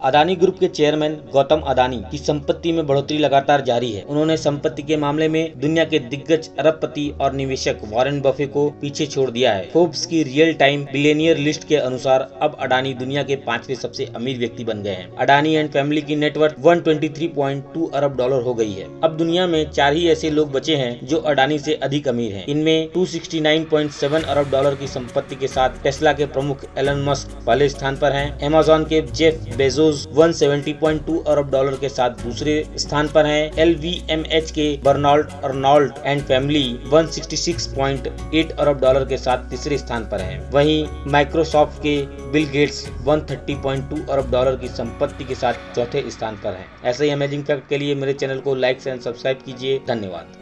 Adani group के chairman Gautam Adani की संपत्ति में बढ़ोतरी लगातार जारी है। उन्होंने संपत्ति के मामले में दुनिया के दिग्गज अरबपति और निवेशक वॉरेन बफे को पीछे छोड़ दिया है। फोर्ब्स की रियल टाइम बिलेनियर लिस्ट के अनुसार अब अडानी दुनिया के पांचवे सबसे अमीर व्यक्ति बन गए हैं। अडानी एंड फैमिली की नेटवर्क 123.2 अरब डॉलर हो गई है। अब दुनिया में चार ही ऐसे लोग बचे हैं जो अडानी से अधिक अमीर हैं। इनमें 269.7 अरब डॉलर की संपत्ति के साथ टेस्ला के प्रमुख एलन मस्क पहले स्थान पर हैं। अमेजोन के जेफ बेजो बेजोस 170.2 अरब डॉलर के साथ दूसरे स्थान पर हैं। एलवीएमएच के बर्नॉल्ट अर्नॉल्ट एंड फैमिली 166.8 अरब डॉलर के साथ तीसरे स्थान पर हैं। वहीं माइक्रोसॉफ्ट के बिल गेट्स 130.2 अरब डॉलर की संपत्ति के साथ चौथे स्थान पर हैं। ऐसे ही अमेजिंग फैक्ट के लिए मेरे चैनल को लाइक एंड सब्सक्राइब कीजिए। धन्यवाद।